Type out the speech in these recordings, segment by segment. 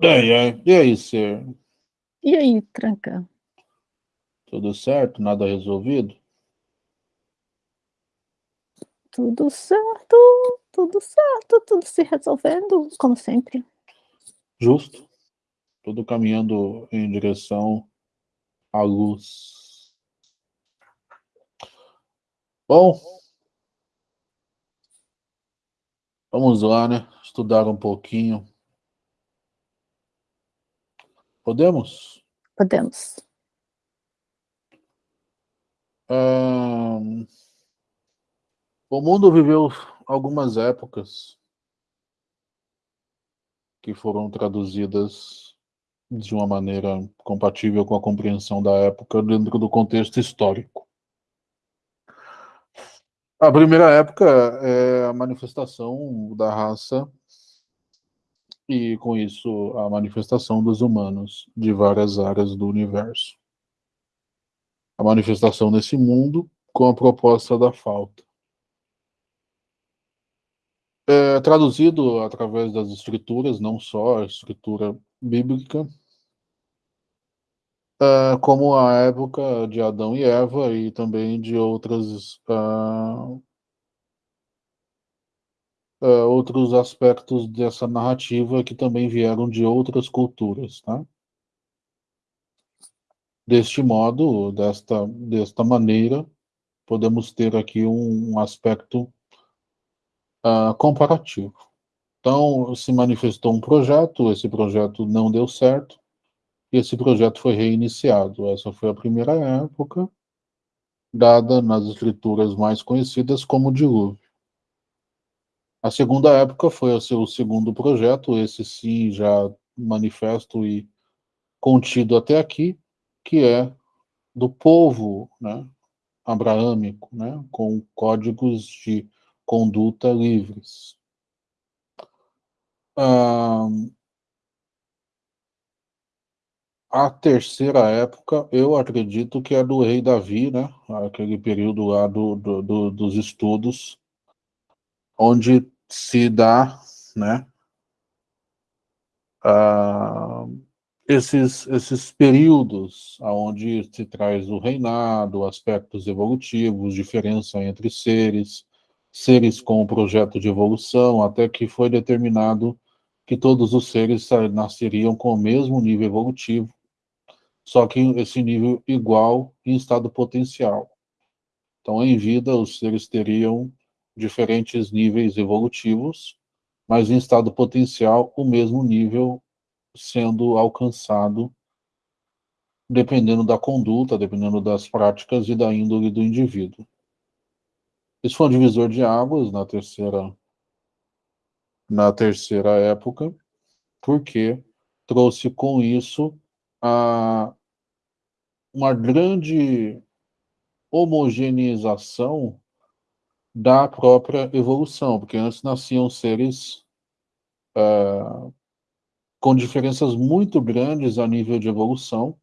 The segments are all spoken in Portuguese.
Ai, ai. E aí, ser? E aí, tranca? Tudo certo? Nada resolvido? Tudo certo, tudo certo, tudo se resolvendo, como sempre. Justo. Tudo caminhando em direção à luz. Bom, vamos lá, né? Estudar um pouquinho. Podemos? Podemos. Ahn, O mundo viveu algumas épocas que foram traduzidas de uma maneira compatível com a compreensão da época dentro do contexto histórico. A primeira época é a manifestação da raça e, com isso, a manifestação dos humanos de várias áreas do universo. A manifestação nesse mundo com a proposta da falta. É traduzido através das escrituras, não só a escritura bíblica, é, como a época de Adão e Eva e também de outras ah, ah, outros aspectos dessa narrativa que também vieram de outras culturas, tá? Deste modo, desta, desta maneira, podemos ter aqui um, um aspecto ah, comparativo. Então, se manifestou um projeto, esse projeto não deu certo, e esse projeto foi reiniciado. Essa foi a primeira época, dada nas escrituras mais conhecidas como dilúvio. A segunda época foi o seu segundo projeto, esse sim já manifesto e contido até aqui, que é do povo né, abraâmico, né, com códigos de conduta livres. Ah, a terceira época, eu acredito que é do rei Davi, né? Aquele período lá do, do, do, dos estudos, onde se dá, né? Ah, esses, esses períodos onde se traz o reinado, aspectos evolutivos, diferença entre seres, seres com o projeto de evolução, até que foi determinado que todos os seres nasceriam com o mesmo nível evolutivo, só que esse nível igual em estado potencial. Então, em vida, os seres teriam diferentes níveis evolutivos, mas em estado potencial, o mesmo nível sendo alcançado, dependendo da conduta, dependendo das práticas e da índole do indivíduo. Isso foi um divisor de águas na terceira, na terceira época, porque trouxe com isso a, uma grande homogeneização da própria evolução, porque antes nasciam seres uh, com diferenças muito grandes a nível de evolução,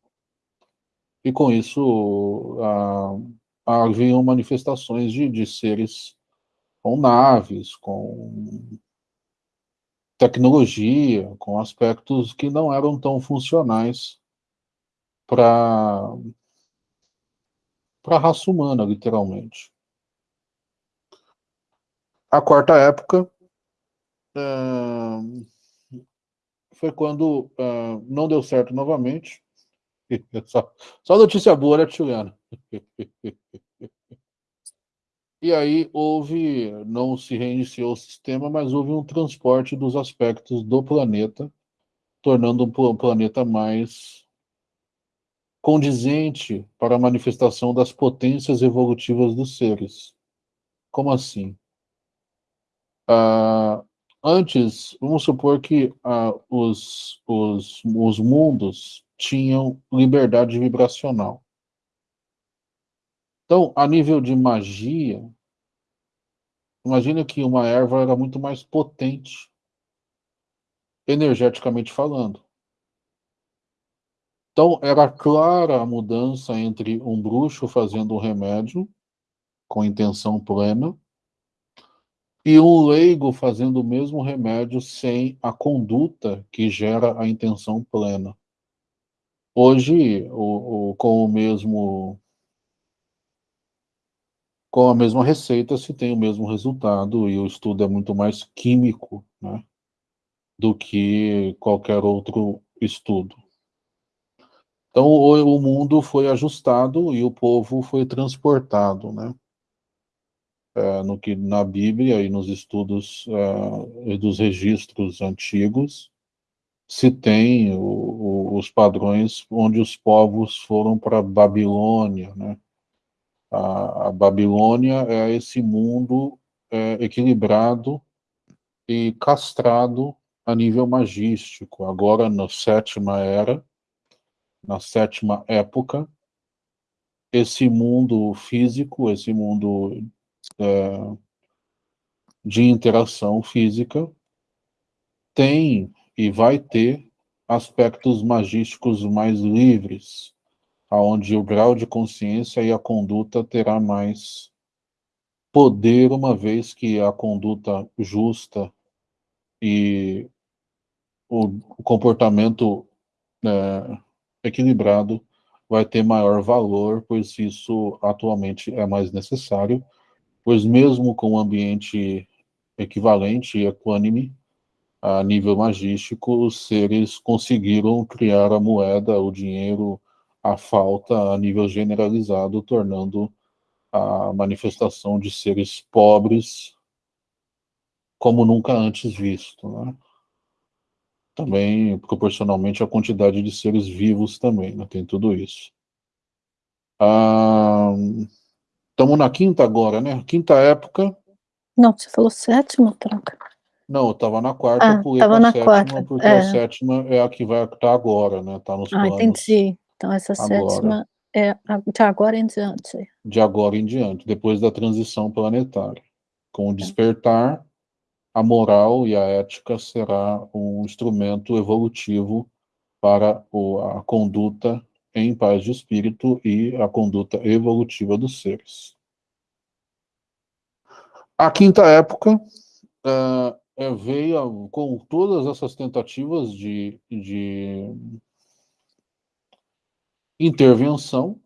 e com isso uh, haviam manifestações de, de seres com naves, com tecnologia, com aspectos que não eram tão funcionais para a raça humana, literalmente. A quarta época uh, foi quando uh, não deu certo novamente. Só, só notícia boa, né, Juliana? E aí houve, não se reiniciou o sistema, mas houve um transporte dos aspectos do planeta, tornando o planeta mais condizente para a manifestação das potências evolutivas dos seres. Como assim? Ah, antes, vamos supor que ah, os, os, os mundos tinham liberdade vibracional. Então, a nível de magia, imagina que uma erva era muito mais potente, energeticamente falando. Então, era clara a mudança entre um bruxo fazendo um remédio, com intenção plena, e um leigo fazendo o mesmo remédio sem a conduta que gera a intenção plena. Hoje, o, o, com o mesmo com a mesma receita se tem o mesmo resultado e o estudo é muito mais químico né, do que qualquer outro estudo. Então o, o mundo foi ajustado e o povo foi transportado, né? É, no que na Bíblia e nos estudos é, dos registros antigos se tem o, o, os padrões onde os povos foram para Babilônia, né? A, a, Babilônia é esse mundo é, equilibrado e castrado a nível magístico. Agora, na sétima era, na sétima época, esse mundo físico, esse mundo é, de interação física, tem e vai ter aspectos magísticos mais livres, aonde o grau de consciência e a conduta terá mais poder, uma vez que a conduta justa e o comportamento é, equilibrado vai ter maior valor, pois isso atualmente é mais necessário, pois mesmo com um ambiente equivalente e equânime, a nível magístico, os seres conseguiram criar a moeda, o dinheiro, a falta a nível generalizado, tornando a manifestação de seres pobres como nunca antes visto. Né? Também, proporcionalmente, a quantidade de seres vivos também, né? tem tudo isso. Estamos na quinta agora, né? Quinta época. Não, você falou sétima, troca. Não, eu estava na quarta, ah, pulei para a na sétima, quarta, porque é. a sétima é a que vai estar agora, né? Está nos ah, planos. Ah, entendi. Então essa agora. sétima é de agora em diante. De agora em diante, depois da transição planetária. Com o despertar, a moral e a ética será um instrumento evolutivo para a conduta em paz de espírito e a conduta evolutiva dos seres. A quinta época uh, veio com todas essas tentativas de, de intervenção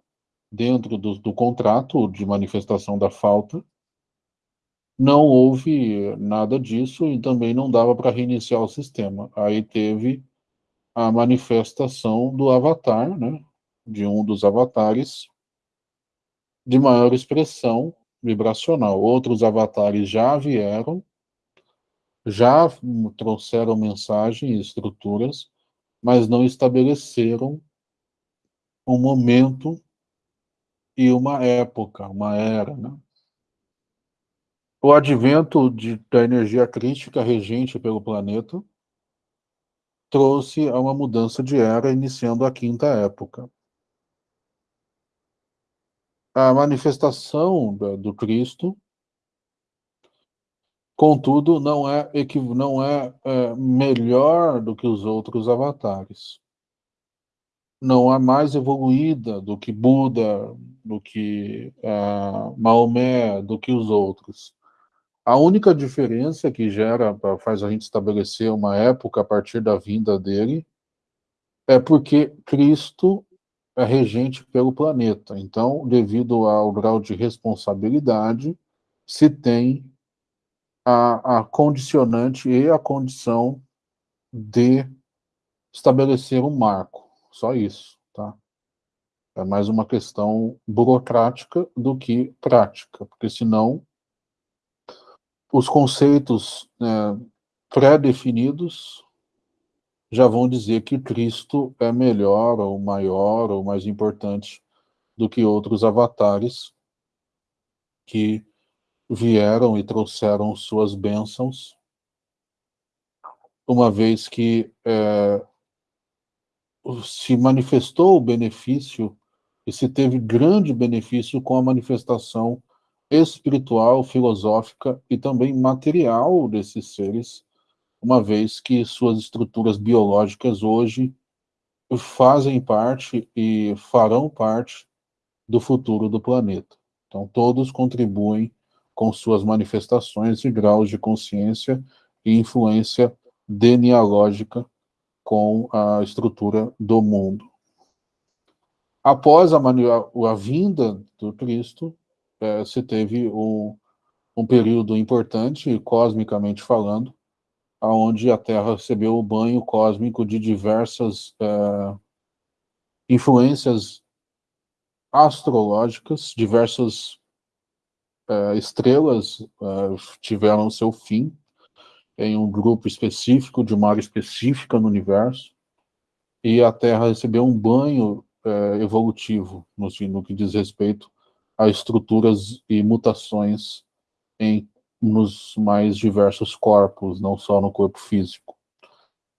dentro do, do contrato de manifestação da falta, não houve nada disso e também não dava para reiniciar o sistema. Aí teve a manifestação do avatar, né, de um dos avatares de maior expressão vibracional. Outros avatares já vieram, já trouxeram mensagem e estruturas, mas não estabeleceram um momento e uma época, uma era, né? O advento de, da energia crítica regente pelo planeta trouxe a uma mudança de era, iniciando a quinta época. A manifestação do Cristo, contudo, não é, não é, é melhor do que os outros avatares não é mais evoluída do que Buda, do que uh, Maomé, do que os outros. A única diferença que gera, faz a gente estabelecer uma época a partir da vinda dele, é porque Cristo é regente pelo planeta. Então, devido ao grau de responsabilidade, se tem a, a condicionante e a condição de estabelecer um marco. Só isso, tá? É mais uma questão burocrática do que prática, porque senão os conceitos né, pré-definidos já vão dizer que Cristo é melhor, ou maior, ou mais importante do que outros avatares que vieram e trouxeram suas bênçãos, uma vez que é, se manifestou o benefício e se teve grande benefício com a manifestação espiritual, filosófica e também material desses seres, uma vez que suas estruturas biológicas hoje fazem parte e farão parte do futuro do planeta. Então, todos contribuem com suas manifestações e graus de consciência e influência genealógica com a estrutura do mundo. Após a, a vinda do Cristo, é, se teve um, um período importante, cosmicamente falando, onde a Terra recebeu o banho cósmico de diversas é, influências astrológicas, diversas é, estrelas é, tiveram seu fim em um grupo específico, de uma área específica no universo, e a Terra recebeu um banho evolutivo no, no, que diz respeito a estruturas e mutações em, nos mais diversos corpos, não só no corpo físico.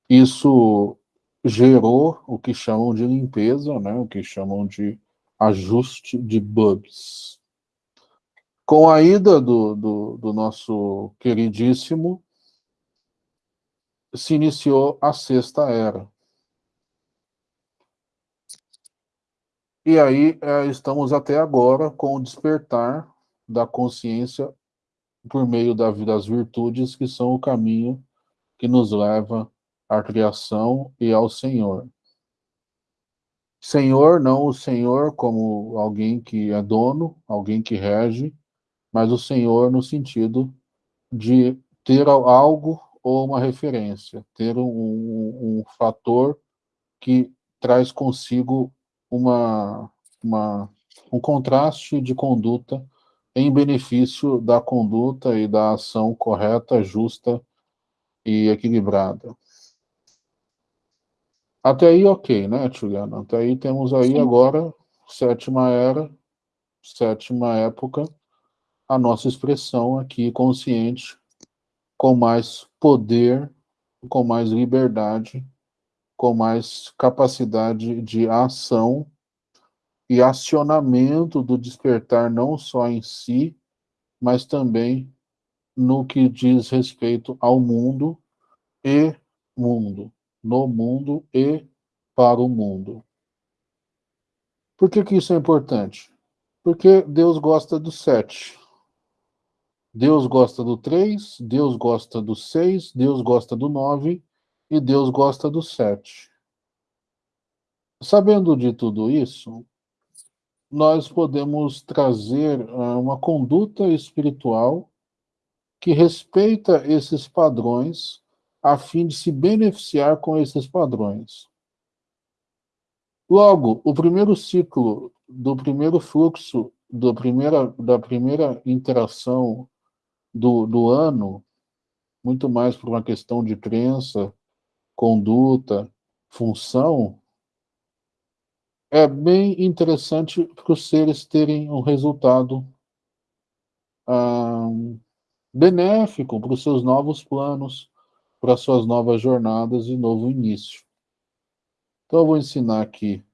Isso gerou o que chamam de limpeza, né, o que chamam de ajuste de bugs. Com a ida do, do, do nosso queridíssimo, se iniciou a sexta era. E aí é, estamos até agora com o despertar da consciência por meio da, das virtudes que são o caminho que nos leva à criação e ao Senhor. Senhor, não o Senhor como alguém que é dono, alguém que rege, mas o Senhor no sentido de ter algo ou uma referência, ter um, um, um fator que traz consigo uma, uma, um contraste de conduta em benefício da conduta e da ação correta, justa e equilibrada. Até aí, ok, né, Juliana? Até aí temos aí Sim. agora, sétima era, sétima época, a nossa expressão aqui consciente, com mais poder, com mais liberdade, com mais capacidade de ação e acionamento do despertar não só em si, mas também no que diz respeito ao mundo e mundo no mundo e para o mundo. Por que, que isso é importante? Porque Deus gosta do sete. Deus gosta do três, Deus gosta do seis, Deus gosta do nove e Deus gosta do sete. Sabendo de tudo isso, nós podemos trazer uh, uma conduta espiritual que respeita esses padrões a fim de se beneficiar com esses padrões. Logo, o primeiro ciclo do primeiro fluxo do primeira, da primeira interação do, do ano, muito mais por uma questão de crença, conduta, função, é bem interessante para os seres terem um resultado ah, benéfico para os seus novos planos, para suas novas jornadas e novo início. Então, eu vou ensinar aqui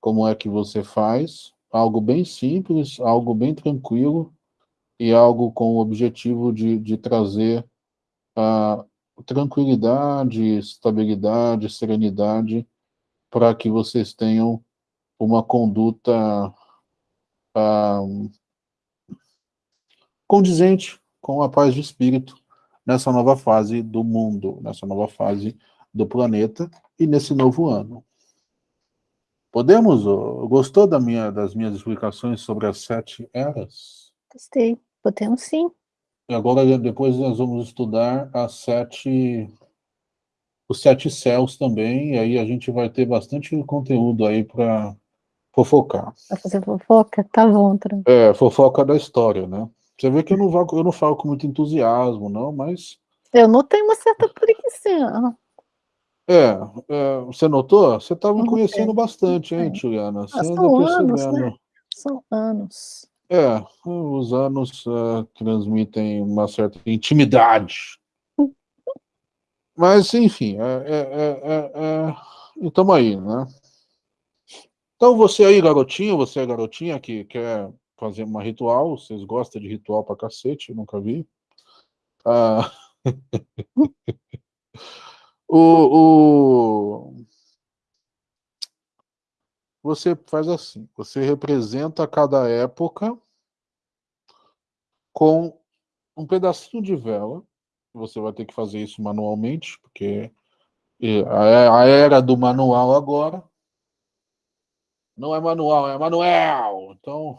como é que você faz, algo bem simples, algo bem tranquilo, e algo com o objetivo de, de trazer a tranquilidade, estabilidade, serenidade, para que vocês tenham uma conduta ah, condizente com a paz de espírito nessa nova fase do mundo, nessa nova fase do planeta e nesse novo ano. Podemos? Gostou da minha, das minhas explicações sobre as sete eras? Gostei. Podemos sim. E agora, depois nós vamos estudar as sete, os sete céus também, e aí a gente vai ter bastante conteúdo aí para fofocar. Para fazer fofoca? Tá bom, tranquilo. É, fofoca da história, né? Você vê que eu não, vou, eu não falo com muito entusiasmo, não, mas... Eu notei uma certa preguiça. É, é, você notou? Você estava me conhecendo bastante, hein, Juliana? Você ah, são anos, né? São anos. É, os anos uh, transmitem uma certa intimidade. Mas, enfim, é, é, é, estamos aí, né? Então, você aí, garotinho, você é garotinha que quer fazer uma ritual, vocês gostam de ritual pra cacete, nunca vi. Ah, o, o, você faz assim, você representa cada época com um pedacinho de vela. Você vai ter que fazer isso manualmente, porque a era do manual agora. Não é manual, é manuel. Então,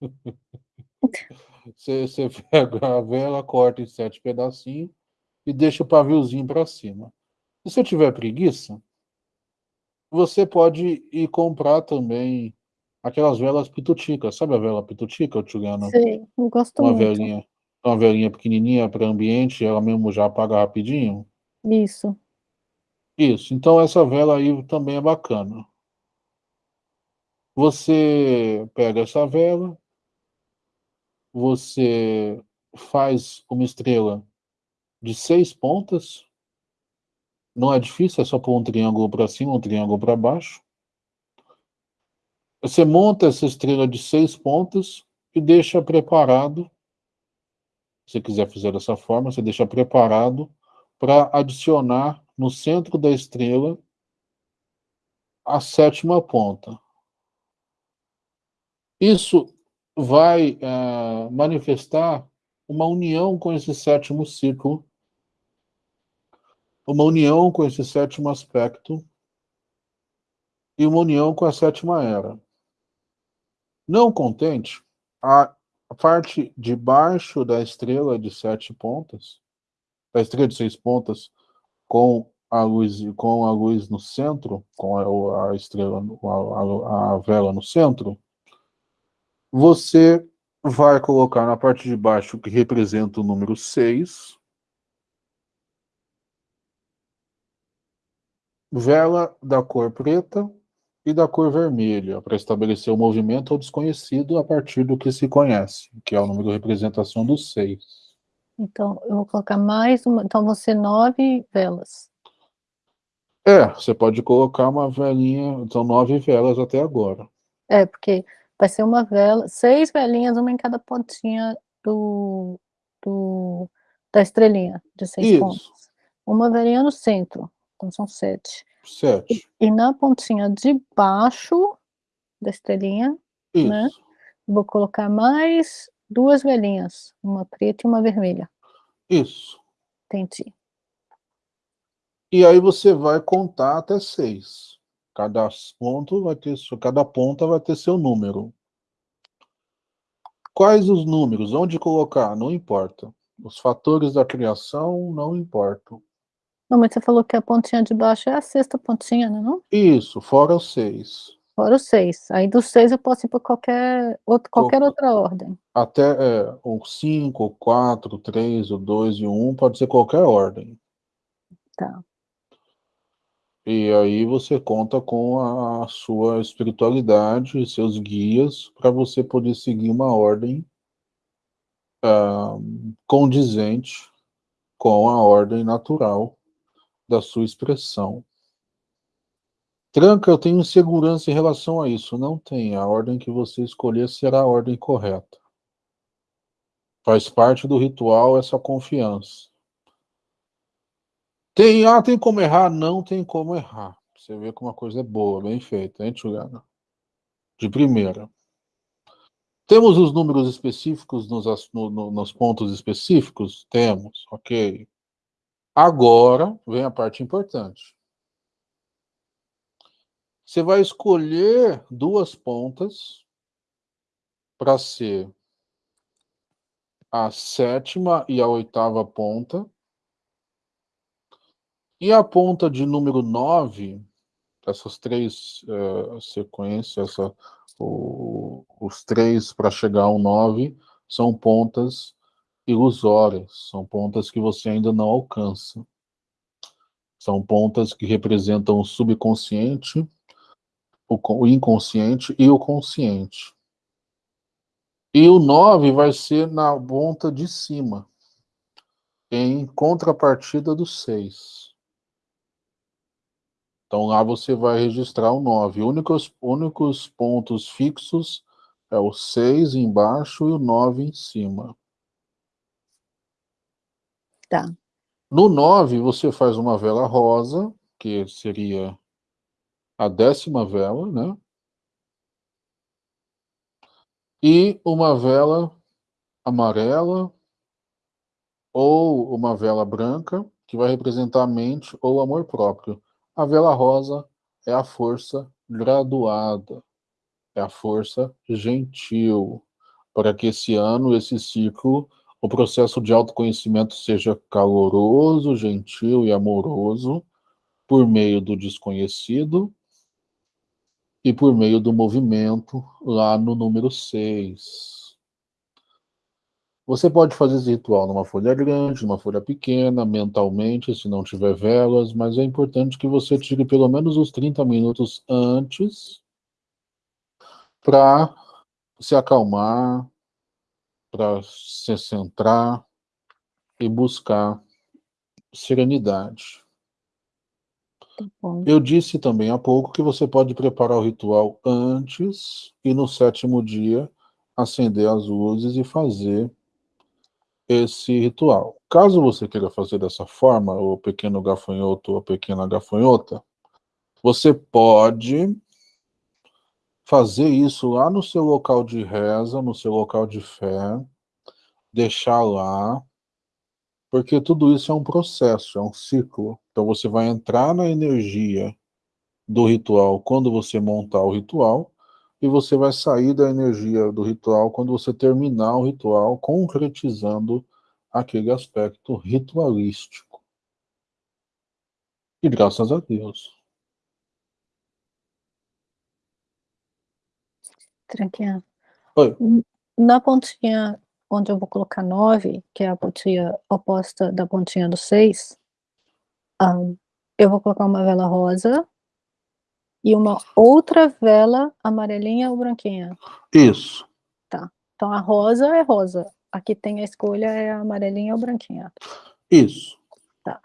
você, você pega a vela, corta em sete pedacinhos e deixa o paviozinho para cima. Se você tiver preguiça, você pode ir comprar também aquelas velas pituticas. Sabe a vela pitutica, Juliana? Sim, eu gosto uma muito. Velinha, uma velinha pequenininha para ambiente, ela mesmo já apaga rapidinho. Isso. Isso, então essa vela aí também é bacana. Você pega essa vela, você faz uma estrela de seis pontas, não é difícil, é só pôr um triângulo para cima, um triângulo para baixo. Você monta essa estrela de seis pontas e deixa preparado, se quiser fazer dessa forma, você deixa preparado para adicionar no centro da estrela a sétima ponta. Isso vai uh, manifestar uma união com esse sétimo ciclo, uma união com esse sétimo aspecto e uma união com a sétima era. Não contente, a parte de baixo da estrela de sete pontas, da estrela de seis pontas, com a luz, com a luz no centro, com a, a estrela, a, a, a vela no centro, você vai colocar na parte de baixo que representa o número 6, vela da cor preta e da cor vermelha, para estabelecer o movimento ao desconhecido a partir do que se conhece, que é o número de representação do 6. Então, eu vou colocar mais uma, então vão ser nove velas. É, você pode colocar uma velinha, então nove velas até agora. É, porque vai ser uma vela, seis velinhas, uma em cada pontinha do, do da estrelinha, de seis Isso. pontos. Uma velinha no centro, então são sete. Sete. E, e na pontinha de baixo da estrelinha, né, Isso. né, vou colocar mais duas velinhas, uma preta e uma vermelha. Isso. Entendi. E aí você vai contar até seis. Cada ponto vai ter, cada ponta vai ter seu número. Quais os números? Onde colocar? Não importa. Os fatores da criação não importam. Não, mas você falou que a pontinha de baixo é a sexta pontinha, não é não? Isso, fora os seis. Fora os seis. Aí dos seis eu posso ir para qualquer, outro, qualquer outra ordem. Até é, o cinco, o quatro, o três, o dois e o um, pode ser qualquer ordem. Tá. E aí você conta com a sua espiritualidade seus guias para você poder seguir uma ordem uh, condizente com a ordem natural da sua expressão. Tranca, eu tenho insegurança em relação a isso. Não tem. A ordem que você escolher será a ordem correta. Faz parte do ritual essa confiança. Tem, ah, tem como errar? Não tem como errar. Você vê que uma coisa é boa, bem feita, hein, Juliana? De primeira. Temos os números específicos nos, no, no, nos pontos específicos? Temos, ok. Agora vem a parte importante. Você vai escolher duas pontas para ser a sétima e a oitava ponta e a ponta de número 9, essas três uh, sequências, essa, o, os três para chegar ao 9, são pontas ilusórias, são pontas que você ainda não alcança. São pontas que representam o subconsciente, o, o inconsciente e o consciente. E o 9 vai ser na ponta de cima, em contrapartida do 6. Então lá você vai registrar o 9. Únicos, únicos pontos fixos é o 6 embaixo e o 9 em cima. Tá. No 9, você faz uma vela rosa, que seria a décima vela, né? E uma vela amarela ou uma vela branca, que vai representar a mente ou o amor próprio. A vela rosa é a força graduada, é a força gentil, para que esse ano, esse ciclo, o processo de autoconhecimento seja caloroso, gentil e amoroso, por meio do desconhecido e por meio do movimento lá no número 6. Você pode fazer esse ritual numa folha grande, numa folha pequena, mentalmente, se não tiver velas, mas é importante que você tire pelo menos os 30 minutos antes para se acalmar, para se centrar e buscar serenidade. Tá Eu disse também há pouco que você pode preparar o ritual antes e no sétimo dia acender as luzes e fazer esse ritual. Caso você queira fazer dessa forma, o pequeno gafanhoto ou a pequena gafanhota, você pode fazer isso lá no seu local de reza, no seu local de fé, deixar lá, porque tudo isso é um processo, é um ciclo. Então você vai entrar na energia do ritual quando você montar o ritual, e você vai sair da energia do ritual quando você terminar o ritual, concretizando aquele aspecto ritualístico. E graças a Deus. Tranquilo. Oi. Na pontinha onde eu vou colocar 9, que é a pontinha oposta da pontinha do 6, um, eu vou colocar uma vela rosa e uma outra vela amarelinha ou branquinha? Isso. Tá. Então a rosa é rosa. Aqui tem a escolha é a amarelinha ou branquinha. Isso. Tá.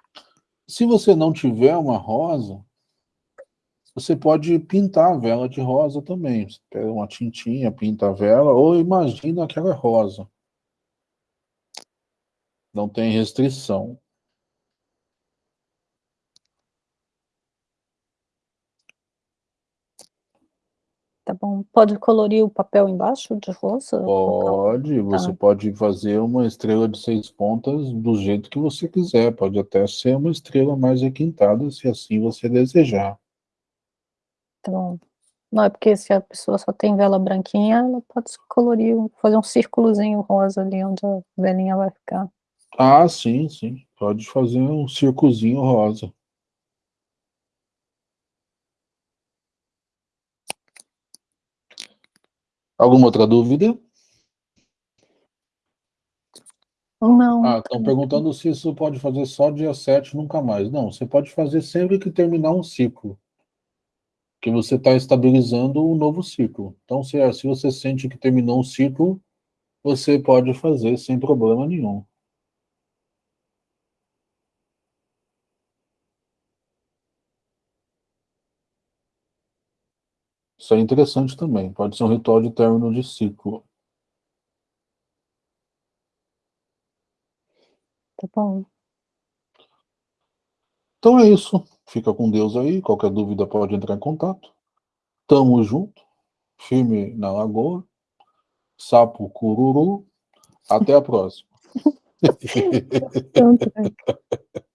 Se você não tiver uma rosa, você pode pintar a vela de rosa também. Você pega uma tintinha, pinta a vela, ou imagina aquela rosa. Não tem restrição. Tá bom. Pode colorir o papel embaixo de rosa? Pode, você tá. pode fazer uma estrela de seis pontas do jeito que você quiser. Pode até ser uma estrela mais requintada, se assim você desejar. Tá bom. Não, é porque se a pessoa só tem vela branquinha, ela pode colorir, fazer um círculozinho rosa ali onde a velinha vai ficar. Ah, sim, sim. Pode fazer um circozinho rosa. Alguma outra dúvida? Não. Ah, estão perguntando se isso pode fazer só dia 7 nunca mais. Não, você pode fazer sempre que terminar um ciclo. Que você está estabilizando um novo ciclo. Então, se, se você sente que terminou um ciclo, você pode fazer sem problema nenhum. Isso é interessante também. Pode ser um ritual de término de ciclo. Tá bom. Então é isso. Fica com Deus aí. Qualquer dúvida pode entrar em contato. Tamo junto. Firme na lagoa. Sapo cururu. Até a próxima. Tá.